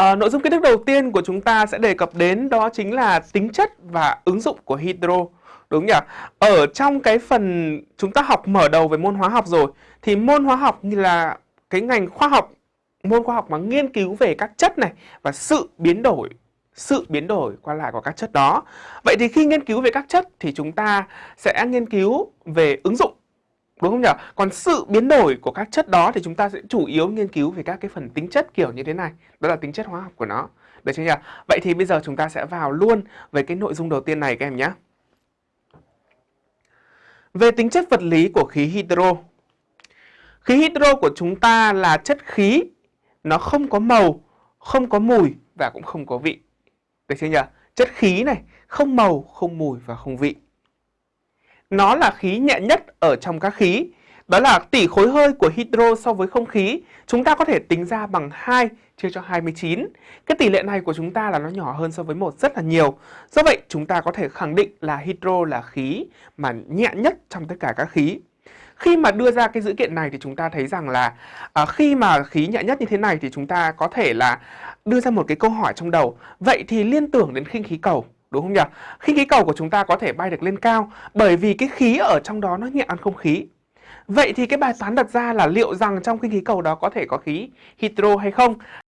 À, nội dung kiến thức đầu tiên của chúng ta sẽ đề cập đến đó chính là tính chất và ứng dụng của hydro. Đúng nhỉ? Ở trong cái phần chúng ta học mở đầu về môn hóa học rồi thì môn hóa học như là cái ngành khoa học môn khoa học mà nghiên cứu về các chất này và sự biến đổi sự biến đổi qua lại của các chất đó. Vậy thì khi nghiên cứu về các chất thì chúng ta sẽ nghiên cứu về ứng dụng Đúng không nhỉ? Còn sự biến đổi của các chất đó thì chúng ta sẽ chủ yếu nghiên cứu về các cái phần tính chất kiểu như thế này. Đó là tính chất hóa học của nó. Được chưa nhỉ? Vậy thì bây giờ chúng ta sẽ vào luôn về cái nội dung đầu tiên này các em nhé. Về tính chất vật lý của khí hydro. Khí hydro của chúng ta là chất khí, nó không có màu, không có mùi và cũng không có vị. Được chưa nhỉ? Chất khí này, không màu, không mùi và không vị. Nó là khí nhẹ nhất ở trong các khí. Đó là tỷ khối hơi của hydro so với không khí. Chúng ta có thể tính ra bằng 2 chia cho 29. Cái tỷ lệ này của chúng ta là nó nhỏ hơn so với một rất là nhiều. Do vậy chúng ta có thể khẳng định là hydro là khí mà nhẹ nhất trong tất cả các khí. Khi mà đưa ra cái dữ kiện này thì chúng ta thấy rằng là à, khi mà khí nhẹ nhất như thế này thì chúng ta có thể là đưa ra một cái câu hỏi trong đầu. Vậy thì liên tưởng đến khinh khí cầu đúng không nhỉ? Khinh khí cầu của chúng ta có thể bay được lên cao, bởi vì cái khí ở trong đó nó nhẹ hơn không khí. Vậy thì cái bài toán đặt ra là liệu rằng trong khinh khí cầu đó có thể có khí hydro hay không?